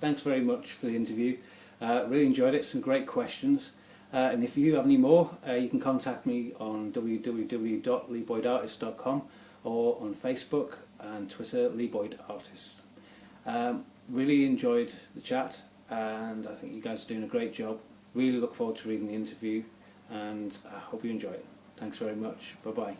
thanks very much for the interview. Uh, really enjoyed it, some great questions. Uh, and if you have any more, uh, you can contact me on www.leeboydartist.com or on Facebook and Twitter, leeboydartist. Um, really enjoyed the chat and I think you guys are doing a great job. Really look forward to reading the interview and I hope you enjoy it. Thanks very much. Bye bye.